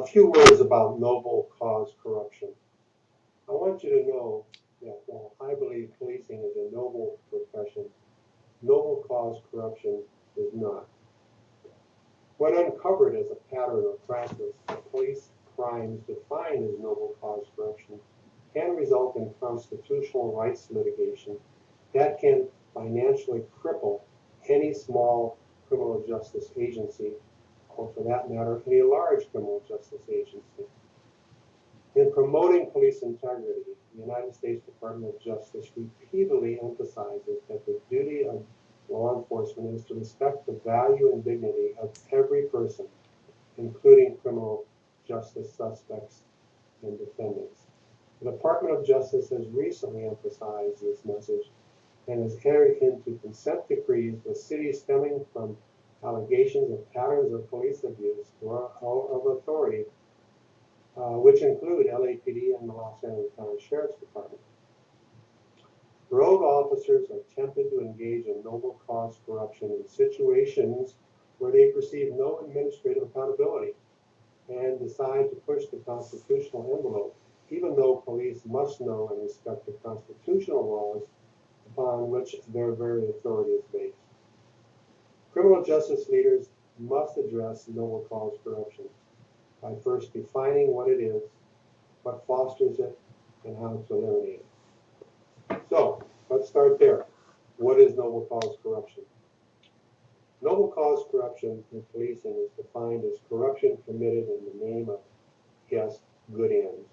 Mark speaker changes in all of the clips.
Speaker 1: A few words about noble cause corruption. I want you to know that while I believe policing is a noble profession, noble cause corruption is not. When uncovered as a pattern or practice, police crimes defined as noble cause corruption can result in constitutional rights litigation that can financially cripple any small criminal justice agency, or for that matter, any large criminal justice agency. In promoting police integrity, the United States Department of Justice repeatedly emphasizes that the duty of law enforcement is to respect the value and dignity of every person, including criminal justice suspects and defendants. The Department of Justice has recently emphasized this message and has entered into consent decrees with cities stemming from allegations of patterns of police abuse or of authority, uh, which include LAPD and the Los Angeles County Sheriff's Department. Rogue officers are tempted to engage in noble cause corruption in situations where they perceive no administrative accountability and decide to push the constitutional envelope, even though police must know and respect the constitutional laws upon which their very authority is based. Criminal justice leaders must address noble cause corruption by first defining what it is, what fosters it, and how to eliminate it. So, let's start there. What is noble cause corruption? Noble cause corruption in policing is defined as corruption committed in the name of, yes, good ends.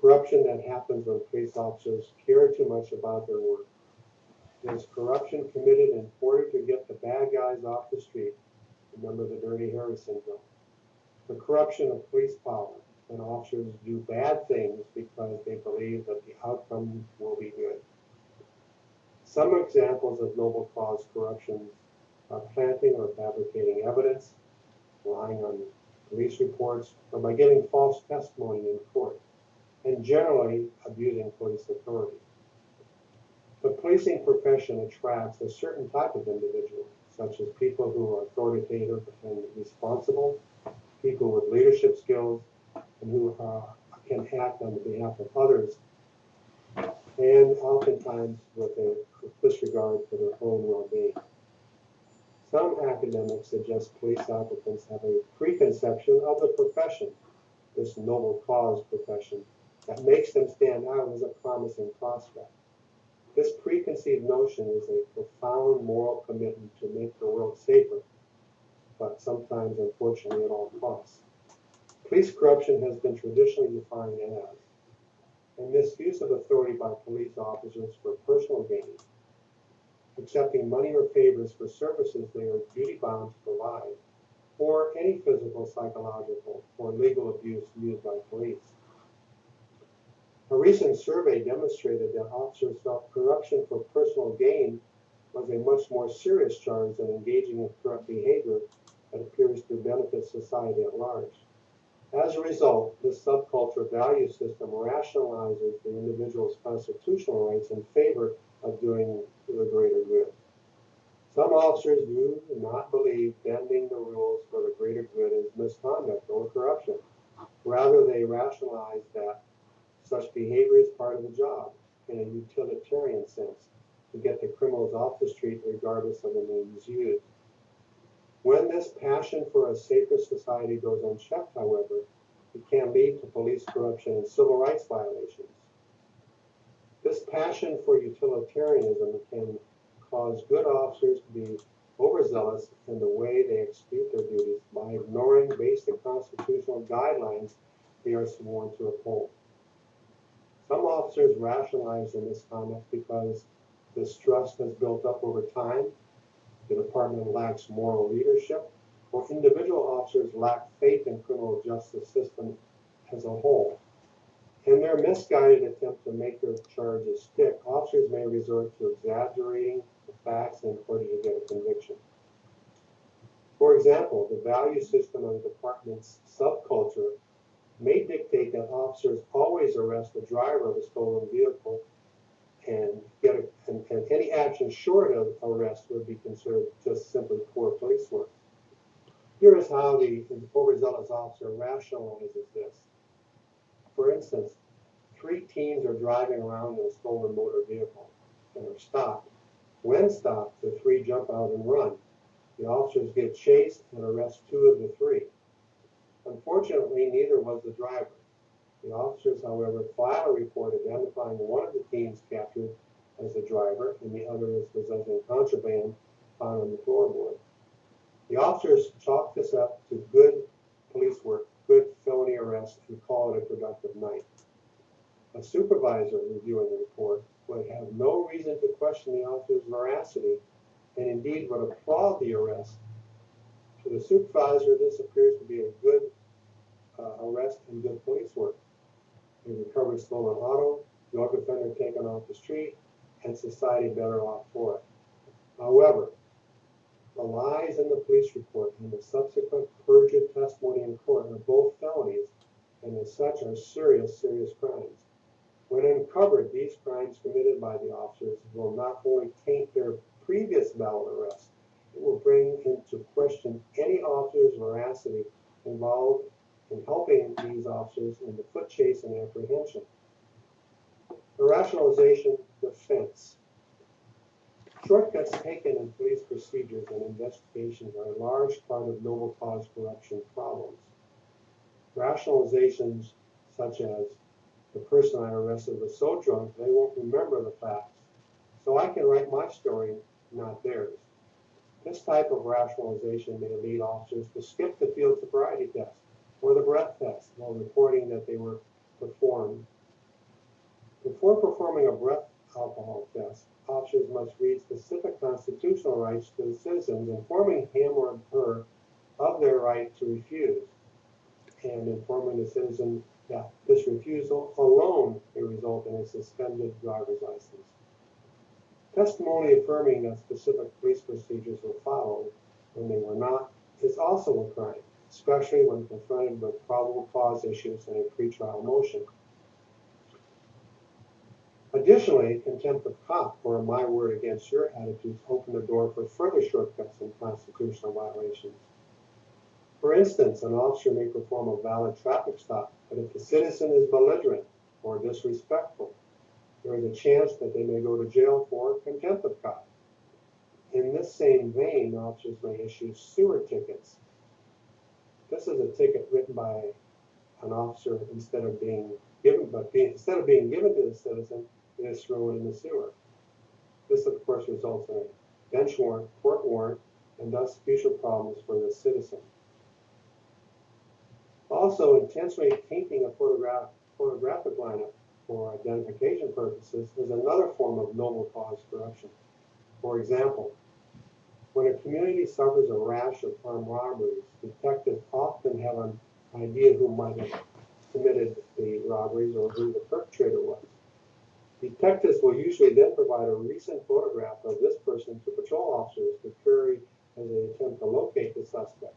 Speaker 1: Corruption that happens when police officers care too much about their work. There's corruption committed in order to get the off the street. Remember the Dirty Harry syndrome. The corruption of police power when officers do bad things because they believe that the outcome will be good. Some examples of noble cause corruption are planting or fabricating evidence, lying on police reports, or by giving false testimony in court, and generally abusing police authority. The policing profession attracts a certain type of individual, such as people who are authoritative and responsible, people with leadership skills, and who uh, can act on behalf of others, and oftentimes with a disregard for their own well-being. Some academics suggest police applicants have a preconception of the profession, this noble cause profession, that makes them stand out as a promising prospect. This preconceived notion is a profound moral commitment to make the world safer, but sometimes, unfortunately, at all costs. Police corruption has been traditionally defined as a misuse of authority by police officers for personal gain, accepting money or favors for services they are duty bound to provide, or any physical, psychological, or legal abuse used by police. A recent survey demonstrated that officers felt corruption for personal gain was a much more serious charge than engaging in corrupt behavior that appears to benefit society at large. As a result, this subculture value system rationalizes the individual's constitutional rights in favor of doing the greater good. Some officers do not believe bending the rules for the greater good is misconduct or corruption. Rather, they rationalize that such behavior is part of the job in a utilitarian sense to get the criminals off the street regardless of the means used. When this passion for a safer society goes unchecked, however, it can lead to police corruption and civil rights violations. This passion for utilitarianism can cause good officers to be overzealous in the way they execute their duties by ignoring basic constitutional guidelines they are sworn to uphold. Some officers rationalize their misconduct because distrust has built up over time, the department lacks moral leadership, or individual officers lack faith in criminal justice system as a whole. In their misguided attempt to make their charges stick, officers may resort to exaggerating the facts in order to get a conviction. For example, the value system of the department's subculture may dictate that officers always arrest the driver of a stolen vehicle and get a, and, and any action short of arrest would be considered just simply poor police work. Here is how the overzealous officer rationalizes this. For instance, three teens are driving around in a stolen motor vehicle and are stopped. When stopped, the three jump out and run. The officers get chased and arrest two of the three. Unfortunately, neither was the driver. The officers, however, filed a report identifying one of the teens captured as the driver and the other as possessing contraband found on the floorboard. The officers chalked this up to good police work, good felony arrest, and call it a productive night. A supervisor reviewing the report would have no reason to question the officer's veracity and indeed would applaud the arrest. To the supervisor, this appears to be a good uh, arrest and good police work. They recovered stolen auto, drug offender taken off the street, and society better off for it. However, the lies in the police report and the subsequent perjured testimony in court are both felonies and as such are serious, serious crimes. When uncovered, these crimes committed by the officers will not only taint their previous valid arrest, it will bring into question any officer's veracity involved in helping these officers in the foot chase and apprehension. Rationalization defense. Shortcuts taken in police procedures and investigations are a large part of noble cause corruption problems. Rationalizations such as the person I arrested was so drunk they won't remember the facts, so I can write my story, not theirs. This type of rationalization may lead officers to skip the field sobriety test or the breath test while reporting that they were performed. Before performing a breath alcohol test, officers must read specific constitutional rights to the citizens, informing him or her of their right to refuse, and informing the citizen that this refusal alone may result in a suspended driver's license. Testimony affirming that specific police procedures were followed when they were not is also a crime, especially when confronted with probable cause issues in a pretrial motion. Additionally, contempt of cop or my word against your attitudes open the door for further shortcuts and constitutional violations. For instance, an officer may perform a valid traffic stop, but if the citizen is belligerent or disrespectful, there is a chance that they may go to jail for contempt of cop. In this same vein, officers may issue sewer tickets. This is a ticket written by an officer instead of being given, but being, instead of being given to the citizen, it is thrown in the sewer. This, of course, results in a bench warrant, court warrant, and thus future problems for the citizen. Also, intentionally tainting a photograph, photographic lineup for identification purposes is another form of noble cause corruption. For example, when a community suffers a rash of armed robberies, detectives often have an idea who might have committed the robberies or who the perpetrator was. Detectives will usually then provide a recent photograph of this person to patrol officers to carry as they attempt to locate the suspect.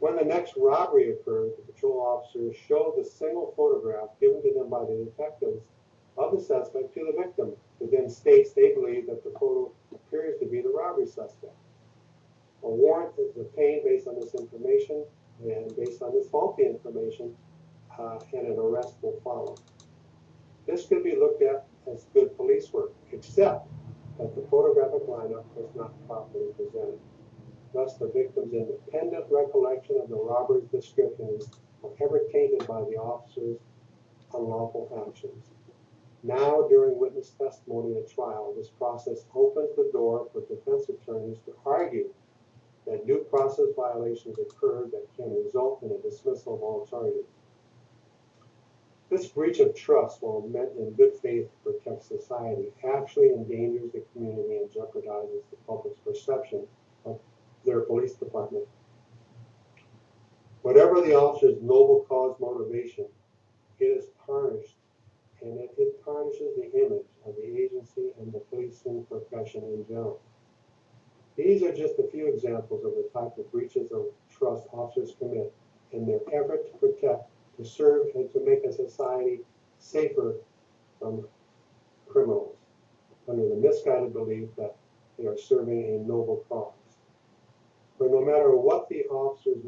Speaker 1: When the next robbery occurred, the patrol officers show the single photograph given to them by the detectives of the suspect to the victim, who then states they believe that the photo appears to be the robbery suspect. A warrant is obtained based on this information, and based on this faulty information, uh, and an arrest will follow. This could be looked at as good police work, except that the photographic lineup was not properly presented. Thus, the victim's independent recollection of the robber's description is forever tainted by the officer's unlawful actions. Now, during witness testimony at trial, this process opens the door for defense attorneys to argue that due process violations occurred that can result in a dismissal of all charges. This breach of trust, while meant in good faith to protect society, actually endangers the community and jeopardizes the public's perception of their police department. Whatever the officer's noble cause motivation, it is tarnished, and it, it tarnishes the image of the agency and the policing profession in general. These are just a few examples of the type of breaches of trust officers commit in their effort to protect, to serve, and to make a society safer from criminals under the misguided belief that they are serving a noble cause. For no matter what the officer's